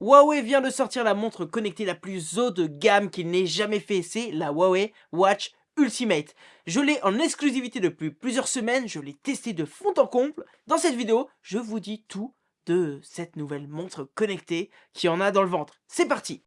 Huawei vient de sortir la montre connectée la plus haut de gamme qu'il n'ait jamais fait, c'est la Huawei Watch Ultimate. Je l'ai en exclusivité depuis plusieurs semaines, je l'ai testé de fond en comble. Dans cette vidéo, je vous dis tout de cette nouvelle montre connectée qui en a dans le ventre. C'est parti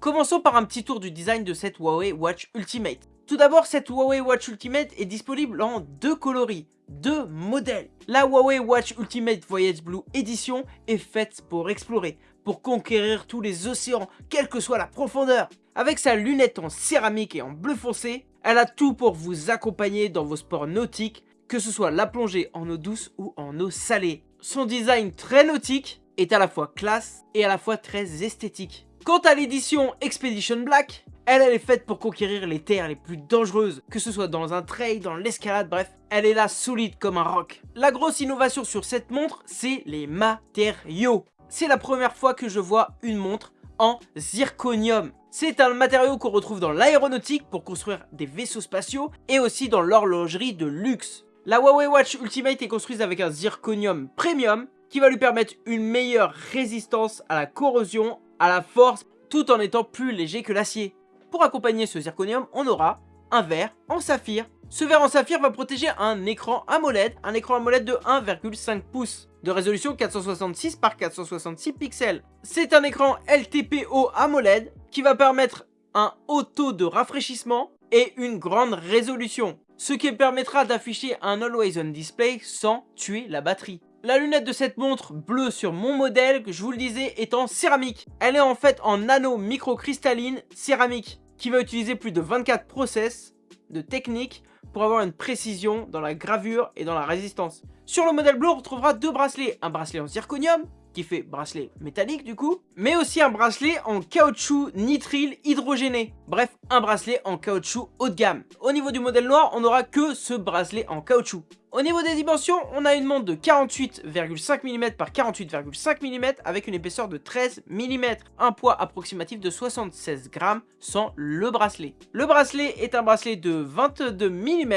Commençons par un petit tour du design de cette Huawei Watch Ultimate. Tout d'abord, cette Huawei Watch Ultimate est disponible en deux coloris, deux modèles. La Huawei Watch Ultimate Voyage Blue Edition est faite pour explorer, pour conquérir tous les océans, quelle que soit la profondeur. Avec sa lunette en céramique et en bleu foncé, elle a tout pour vous accompagner dans vos sports nautiques, que ce soit la plongée en eau douce ou en eau salée. Son design très nautique est à la fois classe et à la fois très esthétique. Quant à l'édition Expedition Black, elle, est faite pour conquérir les terres les plus dangereuses, que ce soit dans un trail, dans l'escalade, bref, elle est là solide comme un roc. La grosse innovation sur cette montre, c'est les matériaux. C'est la première fois que je vois une montre en zirconium. C'est un matériau qu'on retrouve dans l'aéronautique pour construire des vaisseaux spatiaux et aussi dans l'horlogerie de luxe. La Huawei Watch Ultimate est construite avec un zirconium premium qui va lui permettre une meilleure résistance à la corrosion à la force tout en étant plus léger que l'acier. Pour accompagner ce zirconium, on aura un verre en saphir. Ce verre en saphir va protéger un écran AMOLED, un écran AMOLED de 1,5 pouces, de résolution 466 par 466 pixels. C'est un écran LTPO AMOLED qui va permettre un haut taux de rafraîchissement et une grande résolution, ce qui permettra d'afficher un Always On Display sans tuer la batterie. La lunette de cette montre bleue sur mon modèle, que je vous le disais, est en céramique. Elle est en fait en nano microcristalline céramique, qui va utiliser plus de 24 process de technique pour avoir une précision dans la gravure et dans la résistance. Sur le modèle bleu, on retrouvera deux bracelets. Un bracelet en zirconium qui fait bracelet métallique du coup, mais aussi un bracelet en caoutchouc nitrile hydrogéné. Bref, un bracelet en caoutchouc haut de gamme. Au niveau du modèle noir, on n'aura que ce bracelet en caoutchouc. Au niveau des dimensions, on a une montre de 48,5 mm par 48,5 mm avec une épaisseur de 13 mm, un poids approximatif de 76 grammes sans le bracelet. Le bracelet est un bracelet de 22 mm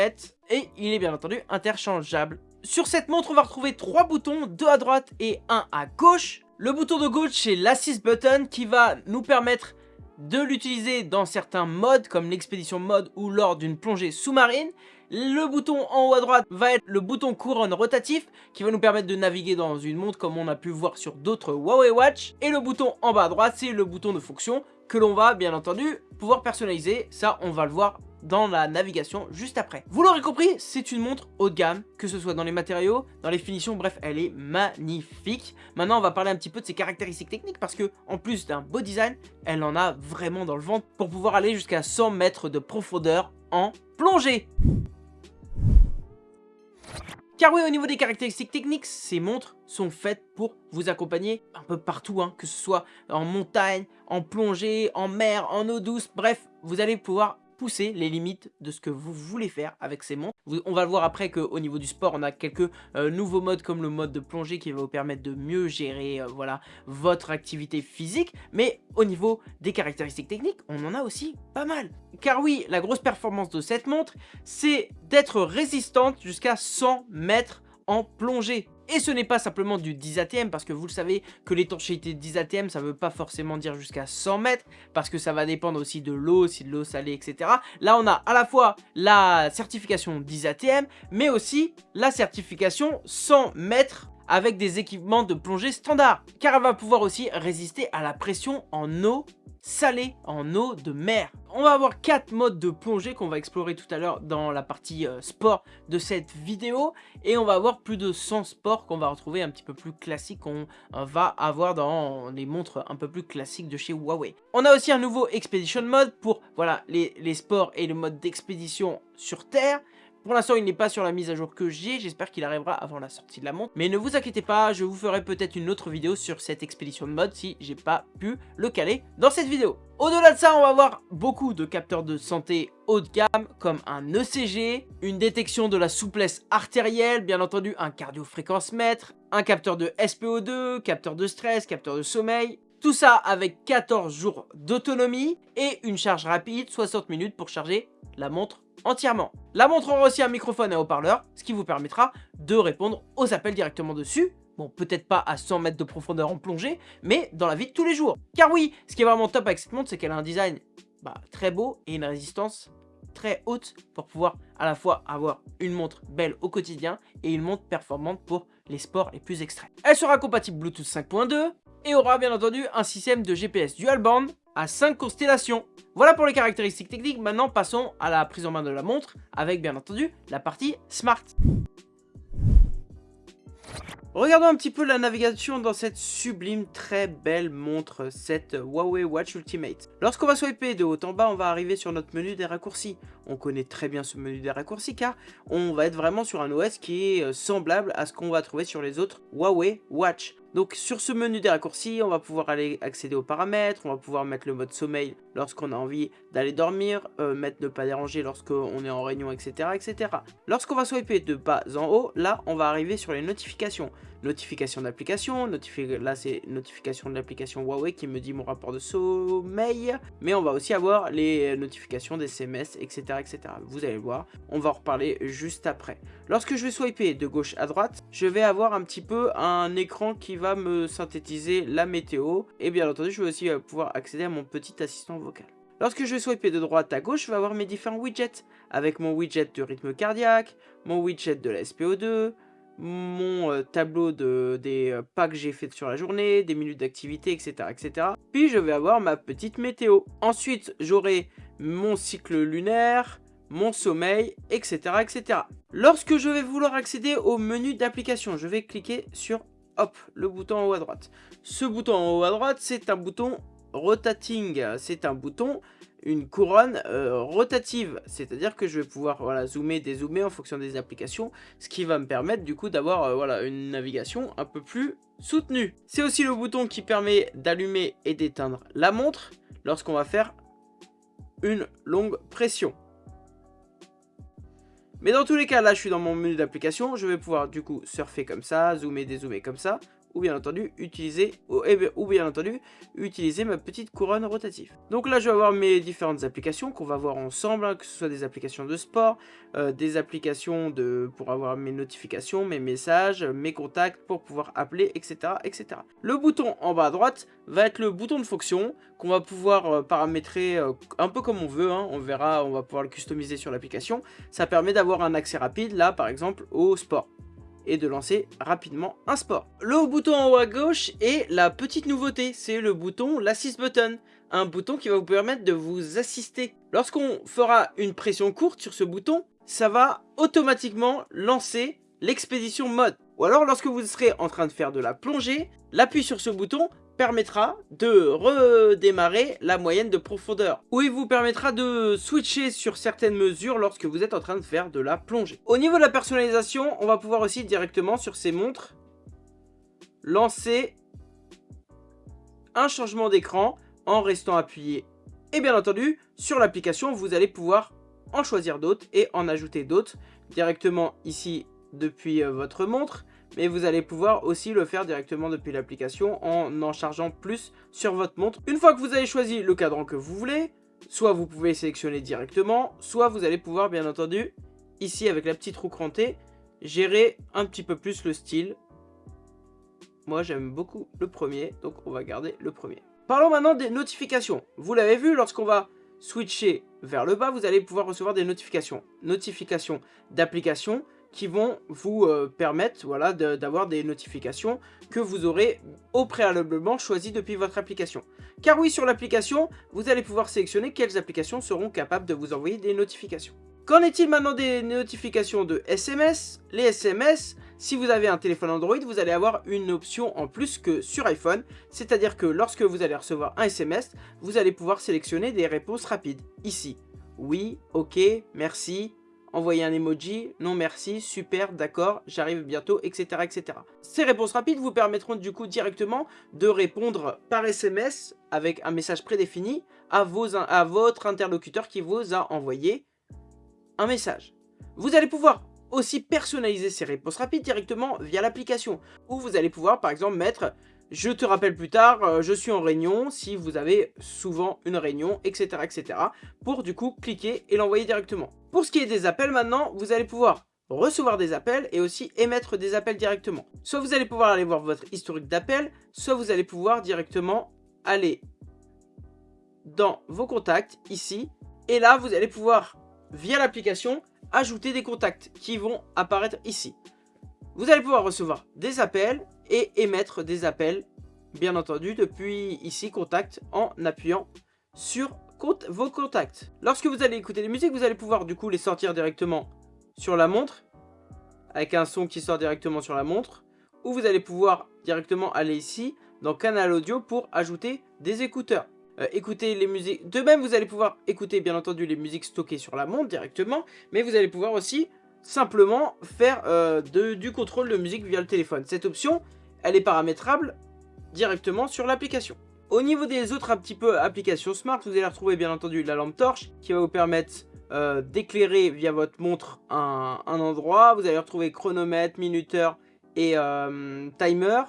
et il est bien entendu interchangeable sur cette montre, on va retrouver trois boutons, deux à droite et un à gauche. Le bouton de gauche, c'est l'Assist Button qui va nous permettre de l'utiliser dans certains modes comme l'expédition mode ou lors d'une plongée sous-marine. Le bouton en haut à droite va être le bouton couronne rotatif qui va nous permettre de naviguer dans une montre comme on a pu voir sur d'autres Huawei Watch. Et le bouton en bas à droite, c'est le bouton de fonction que l'on va bien entendu pouvoir personnaliser. Ça, on va le voir dans la navigation juste après. Vous l'aurez compris, c'est une montre haut de gamme, que ce soit dans les matériaux, dans les finitions, bref, elle est magnifique. Maintenant, on va parler un petit peu de ses caractéristiques techniques parce que, en plus d'un beau design, elle en a vraiment dans le ventre pour pouvoir aller jusqu'à 100 mètres de profondeur en plongée. Car oui, au niveau des caractéristiques techniques, ces montres sont faites pour vous accompagner un peu partout, hein, que ce soit en montagne, en plongée, en mer, en eau douce, bref, vous allez pouvoir pousser les limites de ce que vous voulez faire avec ces montres. On va le voir après qu'au niveau du sport, on a quelques euh, nouveaux modes comme le mode de plongée qui va vous permettre de mieux gérer euh, voilà, votre activité physique. Mais au niveau des caractéristiques techniques, on en a aussi pas mal. Car oui, la grosse performance de cette montre, c'est d'être résistante jusqu'à 100 mètres en plongée. Et ce n'est pas simplement du 10 ATM, parce que vous le savez que l'étanchéité 10 ATM, ça ne veut pas forcément dire jusqu'à 100 mètres, parce que ça va dépendre aussi de l'eau, si de l'eau salée, etc. Là, on a à la fois la certification 10 ATM, mais aussi la certification 100 mètres avec des équipements de plongée standard, car elle va pouvoir aussi résister à la pression en eau salée, en eau de mer. On va avoir quatre modes de plongée qu'on va explorer tout à l'heure dans la partie euh, sport de cette vidéo. Et on va avoir plus de 100 sports qu'on va retrouver un petit peu plus classiques qu'on euh, va avoir dans les montres un peu plus classiques de chez Huawei. On a aussi un nouveau Expedition Mode pour voilà les, les sports et le mode d'expédition sur Terre. Pour l'instant, il n'est pas sur la mise à jour que j'ai. J'espère qu'il arrivera avant la sortie de la montre. Mais ne vous inquiétez pas, je vous ferai peut-être une autre vidéo sur cette expédition de mode si j'ai pas pu le caler dans cette vidéo. Au-delà de ça, on va avoir beaucoup de capteurs de santé haut de gamme comme un ECG, une détection de la souplesse artérielle, bien entendu un cardio-fréquence mètre, un capteur de SPO2, capteur de stress, capteur de sommeil, tout ça avec 14 jours d'autonomie et une charge rapide, 60 minutes pour charger la montre entièrement. La montre aura aussi un microphone et un haut-parleur, ce qui vous permettra de répondre aux appels directement dessus. Bon, peut-être pas à 100 mètres de profondeur en plongée, mais dans la vie de tous les jours. Car oui, ce qui est vraiment top avec cette montre, c'est qu'elle a un design bah, très beau et une résistance très haute pour pouvoir à la fois avoir une montre belle au quotidien et une montre performante pour les sports les plus extrêmes. Elle sera compatible Bluetooth 5.2 et aura bien entendu un système de GPS dual band à 5 constellations. Voilà pour les caractéristiques techniques, maintenant passons à la prise en main de la montre avec bien entendu la partie smart. Regardons un petit peu la navigation dans cette sublime, très belle montre, cette Huawei Watch Ultimate. Lorsqu'on va swiper de haut en bas, on va arriver sur notre menu des raccourcis. On connaît très bien ce menu des raccourcis car on va être vraiment sur un OS qui est euh, semblable à ce qu'on va trouver sur les autres Huawei Watch. Donc sur ce menu des raccourcis, on va pouvoir aller accéder aux paramètres, on va pouvoir mettre le mode sommeil lorsqu'on a envie d'aller dormir, euh, mettre ne pas déranger lorsqu'on est en réunion, etc. etc. Lorsqu'on va swiper de bas en haut, là on va arriver sur les notifications. Notification d'application, là c'est notification de l'application Huawei qui me dit mon rapport de sommeil, mais on va aussi avoir les notifications des SMS, etc. etc. Vous allez voir, on va en reparler juste après. Lorsque je vais swiper de gauche à droite, je vais avoir un petit peu un écran qui va me synthétiser la météo. Et bien entendu, je vais aussi euh, pouvoir accéder à mon petit assistant vocal. Lorsque je vais swiper de droite à gauche, je vais avoir mes différents widgets. Avec mon widget de rythme cardiaque, mon widget de la SPO2, mon euh, tableau de, des euh, pas que j'ai fait sur la journée, des minutes d'activité, etc., etc. Puis je vais avoir ma petite météo. Ensuite, j'aurai mon cycle lunaire, mon sommeil, etc., etc. Lorsque je vais vouloir accéder au menu d'application, je vais cliquer sur hop, le bouton en haut à droite. Ce bouton en haut à droite, c'est un bouton rotating. C'est un bouton, une couronne euh, rotative. C'est-à-dire que je vais pouvoir voilà, zoomer, dézoomer en fonction des applications. Ce qui va me permettre du coup d'avoir euh, voilà, une navigation un peu plus soutenue. C'est aussi le bouton qui permet d'allumer et d'éteindre la montre lorsqu'on va faire une longue pression. Mais dans tous les cas, là, je suis dans mon menu d'application. Je vais pouvoir, du coup, surfer comme ça, zoomer, dézoomer comme ça ou bien entendu utiliser eh ou, bien entendu utiliser ma petite couronne rotative. Donc là je vais avoir mes différentes applications qu'on va voir ensemble, hein, que ce soit des applications de sport, euh, des applications de pour avoir mes notifications, mes messages, mes contacts pour pouvoir appeler, etc. etc. Le bouton en bas à droite va être le bouton de fonction qu'on va pouvoir euh, paramétrer euh, un peu comme on veut, hein. on verra, on va pouvoir le customiser sur l'application. Ça permet d'avoir un accès rapide là par exemple au sport et de lancer rapidement un sport. Le bouton en haut à gauche est la petite nouveauté, c'est le bouton l'Assist Button, un bouton qui va vous permettre de vous assister. Lorsqu'on fera une pression courte sur ce bouton, ça va automatiquement lancer l'expédition mode. Ou alors lorsque vous serez en train de faire de la plongée, l'appui sur ce bouton permettra de redémarrer la moyenne de profondeur. Ou il vous permettra de switcher sur certaines mesures lorsque vous êtes en train de faire de la plongée. Au niveau de la personnalisation, on va pouvoir aussi directement sur ces montres lancer un changement d'écran en restant appuyé. Et bien entendu, sur l'application, vous allez pouvoir en choisir d'autres et en ajouter d'autres directement ici depuis euh, votre montre mais vous allez pouvoir aussi le faire directement depuis l'application en en chargeant plus sur votre montre. Une fois que vous avez choisi le cadran que vous voulez, soit vous pouvez sélectionner directement, soit vous allez pouvoir bien entendu, ici avec la petite roue crantée, gérer un petit peu plus le style. Moi j'aime beaucoup le premier, donc on va garder le premier. Parlons maintenant des notifications. Vous l'avez vu, lorsqu'on va switcher vers le bas, vous allez pouvoir recevoir des notifications. Notifications d'applications, qui vont vous euh, permettre voilà, d'avoir des notifications que vous aurez au préalablement choisi depuis votre application. Car oui, sur l'application, vous allez pouvoir sélectionner quelles applications seront capables de vous envoyer des notifications. Qu'en est-il maintenant des notifications de SMS Les SMS, si vous avez un téléphone Android, vous allez avoir une option en plus que sur iPhone, c'est-à-dire que lorsque vous allez recevoir un SMS, vous allez pouvoir sélectionner des réponses rapides. Ici, oui, ok, merci, envoyer un emoji, non merci, super, d'accord, j'arrive bientôt, etc., etc. Ces réponses rapides vous permettront du coup directement de répondre par SMS avec un message prédéfini à, vos, à votre interlocuteur qui vous a envoyé un message. Vous allez pouvoir aussi personnaliser ces réponses rapides directement via l'application, où vous allez pouvoir par exemple mettre je te rappelle plus tard, euh, je suis en réunion, si vous avez souvent une réunion, etc. etc. pour du coup cliquer et l'envoyer directement. Pour ce qui est des appels maintenant, vous allez pouvoir recevoir des appels et aussi émettre des appels directement. Soit vous allez pouvoir aller voir votre historique d'appels, soit vous allez pouvoir directement aller dans vos contacts ici. Et là, vous allez pouvoir, via l'application, ajouter des contacts qui vont apparaître ici. Vous allez pouvoir recevoir des appels et émettre des appels, bien entendu, depuis ici, contact, en appuyant sur vos contacts. Lorsque vous allez écouter des musiques, vous allez pouvoir du coup les sortir directement sur la montre, avec un son qui sort directement sur la montre, ou vous allez pouvoir directement aller ici, dans canal audio, pour ajouter des écouteurs. Euh, écouter les musiques. De même, vous allez pouvoir écouter, bien entendu, les musiques stockées sur la montre directement, mais vous allez pouvoir aussi simplement faire euh, du contrôle de musique via le téléphone. Cette option, elle est paramétrable directement sur l'application. Au niveau des autres un petit peu applications smart, vous allez retrouver bien entendu la lampe torche qui va vous permettre euh, d'éclairer via votre montre un, endroit. Vous allez retrouver chronomètre, minuteur et timer.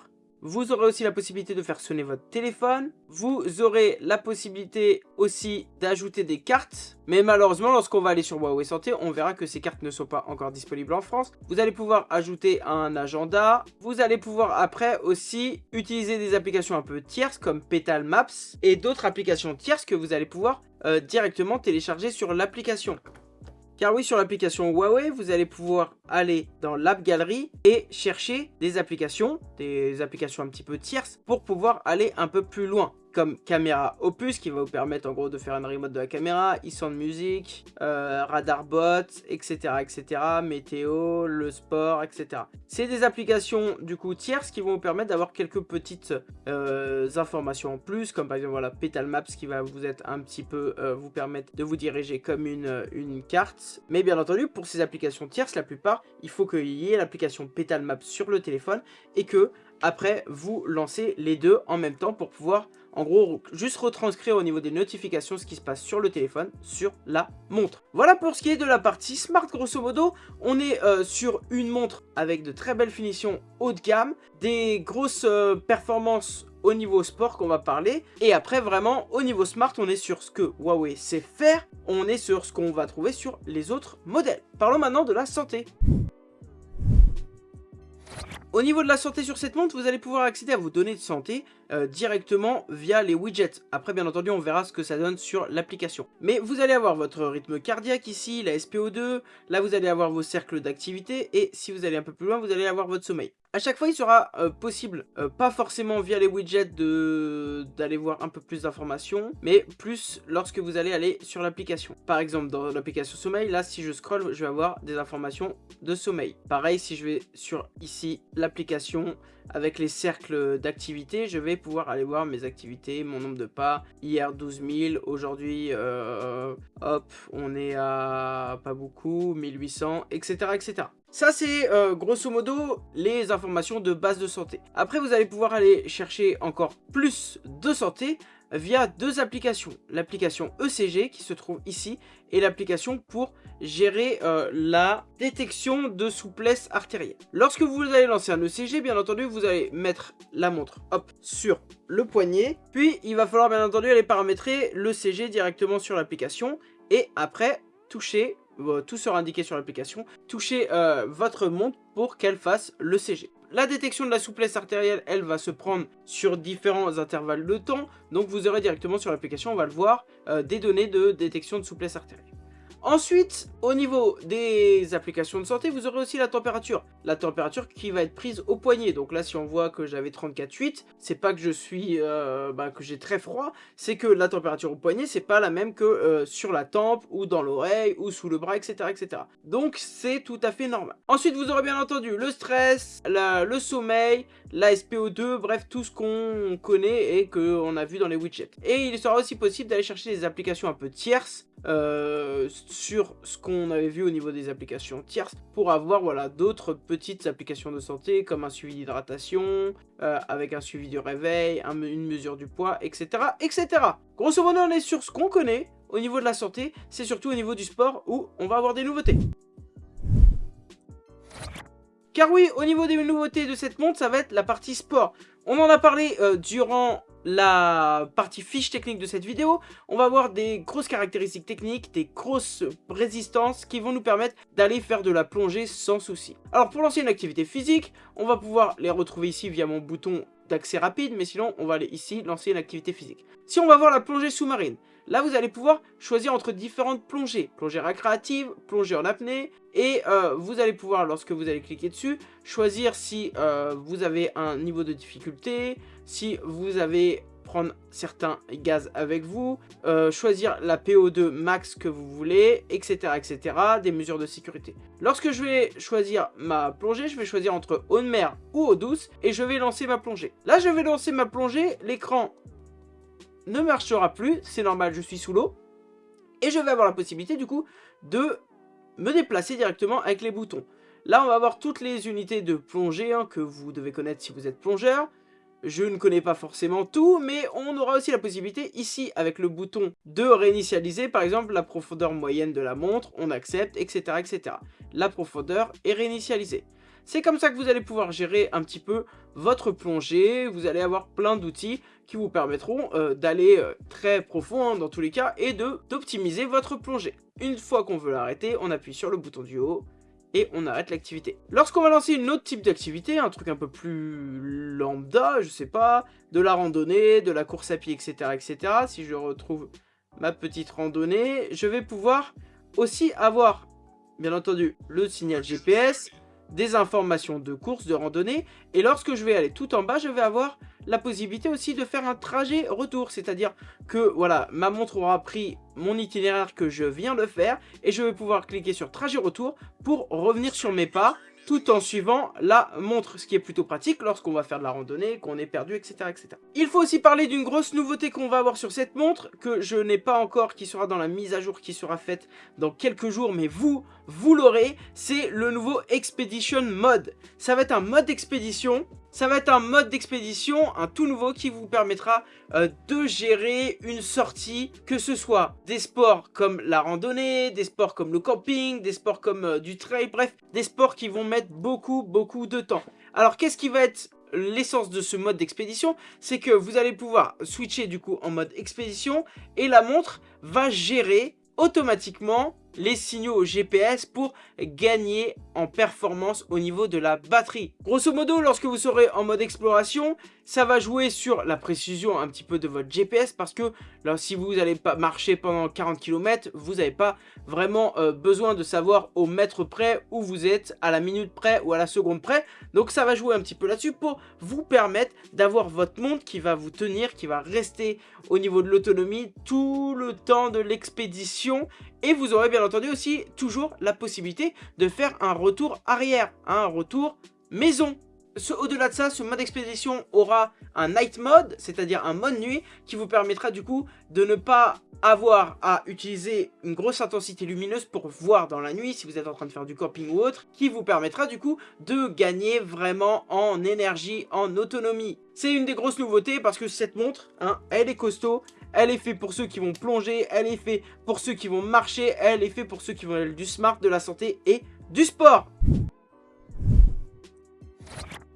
Vous aurez aussi la possibilité de faire sonner votre téléphone. Vous aurez la possibilité aussi d'ajouter des cartes. Mais malheureusement, lorsqu'on va aller sur Huawei Santé, on verra que ces cartes ne sont pas encore disponibles en France. Vous allez pouvoir ajouter un agenda. Vous allez pouvoir après aussi utiliser des applications un peu tierces comme Petal Maps et d'autres applications tierces que vous allez pouvoir euh, directement télécharger sur l'application. Car oui, sur l'application Huawei, vous allez pouvoir aller dans l'App Gallery et chercher des applications, des applications un petit peu tierces, pour pouvoir aller un peu plus loin comme caméra Opus qui va vous permettre en gros de faire un remote de la caméra, e-sound music, euh, radar bot, etc, etc, météo, le sport, etc. C'est des applications du coup tierces qui vont vous permettre d'avoir quelques petites euh, informations en plus, comme par exemple voilà Petal Maps qui va vous être un petit peu euh, vous permettre de vous diriger comme une, une carte. Mais bien entendu, pour ces applications tierces, la plupart, il faut qu'il y ait l'application Petal Maps sur le téléphone et que après vous lancez les deux en même temps pour pouvoir en gros, juste retranscrire au niveau des notifications ce qui se passe sur le téléphone, sur la montre. Voilà pour ce qui est de la partie smart, grosso modo. On est euh, sur une montre avec de très belles finitions haut de gamme, des grosses euh, performances au niveau sport qu'on va parler. Et après, vraiment, au niveau smart, on est sur ce que Huawei sait faire. On est sur ce qu'on va trouver sur les autres modèles. Parlons maintenant de la santé. Au niveau de la santé sur cette montre, vous allez pouvoir accéder à vos données de santé euh, directement via les widgets. Après, bien entendu, on verra ce que ça donne sur l'application. Mais vous allez avoir votre rythme cardiaque ici, la SPO2, là vous allez avoir vos cercles d'activité, et si vous allez un peu plus loin, vous allez avoir votre sommeil. À chaque fois, il sera euh, possible, euh, pas forcément via les widgets d'aller voir un peu plus d'informations, mais plus lorsque vous allez aller sur l'application. Par exemple, dans l'application sommeil, là, si je scroll, je vais avoir des informations de sommeil. Pareil, si je vais sur ici l'application avec les cercles d'activité, je vais pouvoir aller voir mes activités, mon nombre de pas. Hier 12 000, aujourd'hui, euh, hop, on est à pas beaucoup, 1800, etc. etc. Ça, c'est euh, grosso modo les informations de base de santé. Après, vous allez pouvoir aller chercher encore plus de santé via deux applications. L'application ECG qui se trouve ici et l'application pour gérer euh, la détection de souplesse artérielle. Lorsque vous allez lancer un ECG, bien entendu, vous allez mettre la montre hop, sur le poignet. Puis, il va falloir bien entendu aller paramétrer l'ECG directement sur l'application. Et après, toucher tout sera indiqué sur l'application. Touchez euh, votre montre pour qu'elle fasse le CG. La détection de la souplesse artérielle, elle va se prendre sur différents intervalles de temps. Donc vous aurez directement sur l'application, on va le voir, euh, des données de détection de souplesse artérielle. Ensuite, au niveau des applications de santé, vous aurez aussi la température. La température qui va être prise au poignet. Donc là, si on voit que j'avais 34,8, c'est pas que je suis, euh, bah, que j'ai très froid, c'est que la température au poignet, c'est pas la même que euh, sur la tempe, ou dans l'oreille, ou sous le bras, etc. etc. Donc c'est tout à fait normal. Ensuite, vous aurez bien entendu le stress, le sommeil, la SPO2, bref, tout ce qu'on connaît et qu'on a vu dans les widgets. Et il sera aussi possible d'aller chercher des applications un peu tierces, euh, sur ce qu'on avait vu au niveau des applications tierces pour avoir voilà d'autres petites applications de santé comme un suivi d'hydratation, euh, avec un suivi du réveil, une mesure du poids, etc. etc. Grosso modo, on est sur ce qu'on connaît au niveau de la santé, c'est surtout au niveau du sport où on va avoir des nouveautés. Car oui, au niveau des nouveautés de cette montre, ça va être la partie sport. On en a parlé euh, durant la partie fiche technique de cette vidéo, on va voir des grosses caractéristiques techniques, des grosses résistances qui vont nous permettre d'aller faire de la plongée sans souci. Alors pour lancer une activité physique, on va pouvoir les retrouver ici via mon bouton d'accès rapide, mais sinon on va aller ici lancer une activité physique. Si on va voir la plongée sous-marine, là vous allez pouvoir choisir entre différentes plongées, plongée récréative, plongée en apnée, et euh, vous allez pouvoir, lorsque vous allez cliquer dessus, choisir si euh, vous avez un niveau de difficulté, si vous avez prendre certains gaz avec vous, euh, choisir la PO2 max que vous voulez, etc., etc., des mesures de sécurité. Lorsque je vais choisir ma plongée, je vais choisir entre eau de mer ou eau douce, et je vais lancer ma plongée. Là, je vais lancer ma plongée, l'écran ne marchera plus, c'est normal, je suis sous l'eau, et je vais avoir la possibilité, du coup, de me déplacer directement avec les boutons. Là, on va avoir toutes les unités de plongée hein, que vous devez connaître si vous êtes plongeur. Je ne connais pas forcément tout, mais on aura aussi la possibilité ici, avec le bouton de réinitialiser, par exemple, la profondeur moyenne de la montre, on accepte, etc. etc. La profondeur est réinitialisée. C'est comme ça que vous allez pouvoir gérer un petit peu votre plongée, vous allez avoir plein d'outils qui vous permettront euh, d'aller euh, très profond hein, dans tous les cas et d'optimiser votre plongée. Une fois qu'on veut l'arrêter, on appuie sur le bouton du haut et on arrête l'activité. Lorsqu'on va lancer une autre type d'activité, un truc un peu plus lambda, je sais pas, de la randonnée, de la course à pied, etc., etc., si je retrouve ma petite randonnée, je vais pouvoir aussi avoir, bien entendu, le signal GPS, des informations de course, de randonnée, et lorsque je vais aller tout en bas, je vais avoir la possibilité aussi de faire un trajet retour, c'est-à-dire que voilà, ma montre aura pris mon itinéraire que je viens de faire, et je vais pouvoir cliquer sur trajet retour pour revenir sur mes pas, tout en suivant la montre, ce qui est plutôt pratique lorsqu'on va faire de la randonnée, qu'on est perdu, etc., etc. Il faut aussi parler d'une grosse nouveauté qu'on va avoir sur cette montre, que je n'ai pas encore, qui sera dans la mise à jour qui sera faite dans quelques jours, mais vous, vous l'aurez, c'est le nouveau Expedition Mode. Ça va être un mode expédition ça va être un mode d'expédition, un tout nouveau qui vous permettra euh, de gérer une sortie, que ce soit des sports comme la randonnée, des sports comme le camping, des sports comme euh, du trail, bref, des sports qui vont mettre beaucoup, beaucoup de temps. Alors, qu'est-ce qui va être l'essence de ce mode d'expédition? C'est que vous allez pouvoir switcher du coup en mode expédition et la montre va gérer automatiquement les signaux GPS pour gagner en performance au niveau de la batterie. Grosso modo, lorsque vous serez en mode exploration, ça va jouer sur la précision un petit peu de votre GPS parce que si vous n'allez pas marcher pendant 40 km, vous n'avez pas vraiment euh, besoin de savoir au mètre près où vous êtes, à la minute près ou à la seconde près. Donc ça va jouer un petit peu là-dessus pour vous permettre d'avoir votre montre qui va vous tenir, qui va rester au niveau de l'autonomie tout le temps de l'expédition et vous aurez bien entendu aussi toujours la possibilité de faire un retour arrière, un retour maison. Au-delà de ça, ce mode expédition aura un night mode, c'est-à-dire un mode nuit, qui vous permettra du coup de ne pas avoir à utiliser une grosse intensité lumineuse pour voir dans la nuit si vous êtes en train de faire du camping ou autre, qui vous permettra du coup de gagner vraiment en énergie, en autonomie. C'est une des grosses nouveautés parce que cette montre, hein, elle est costaud, elle est faite pour ceux qui vont plonger, elle est faite pour ceux qui vont marcher, elle est faite pour ceux qui vont du smart, de la santé et du sport.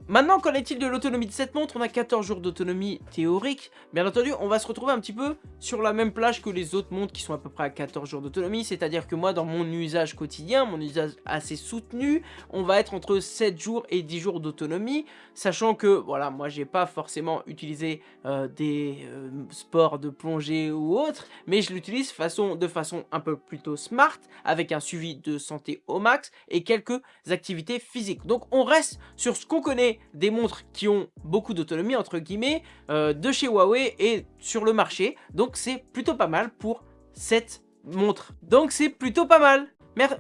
Maintenant, qu'en est-il de l'autonomie de cette montre? On a 14 jours d'autonomie théorique. Bien entendu, on va se retrouver un petit peu sur la même plage que les autres montres qui sont à peu près à 14 jours d'autonomie. C'est-à-dire que moi, dans mon usage quotidien, mon usage assez soutenu, on va être entre 7 jours et 10 jours d'autonomie. Sachant que, voilà, moi, j'ai pas forcément utilisé euh, des euh, sports de plongée ou autre, mais je l'utilise de façon un peu plutôt smart, avec un suivi de santé au max et quelques activités physiques. Donc, on reste sur ce qu'on connaît des montres qui ont beaucoup d'autonomie, entre guillemets, euh, de chez Huawei et sur le marché. Donc c'est plutôt pas mal pour cette montre. Donc c'est plutôt pas mal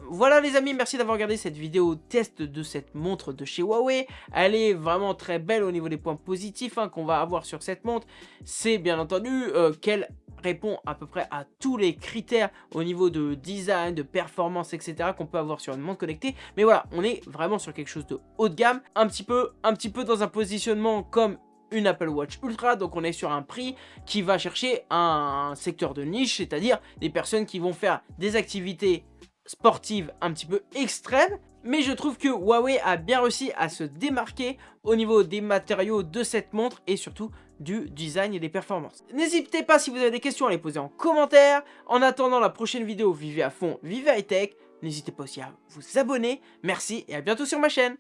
voilà les amis, merci d'avoir regardé cette vidéo test de cette montre de chez Huawei. Elle est vraiment très belle au niveau des points positifs hein, qu'on va avoir sur cette montre. C'est bien entendu euh, qu'elle répond à peu près à tous les critères au niveau de design, de performance, etc. qu'on peut avoir sur une montre connectée. Mais voilà, on est vraiment sur quelque chose de haut de gamme, un petit peu, dans un positionnement comme une Apple Watch Ultra, donc on est sur un prix qui va chercher un secteur de niche, c'est-à-dire des personnes qui vont faire des activités sportive un petit peu extrême, mais je trouve que Huawei a bien réussi à se démarquer au niveau des matériaux de cette montre et surtout du design et des performances. N'hésitez pas si vous avez des questions à les poser en commentaire. En attendant la prochaine vidéo, vivez à fond, vivez high tech. N'hésitez pas aussi à vous abonner. Merci et à bientôt sur ma chaîne.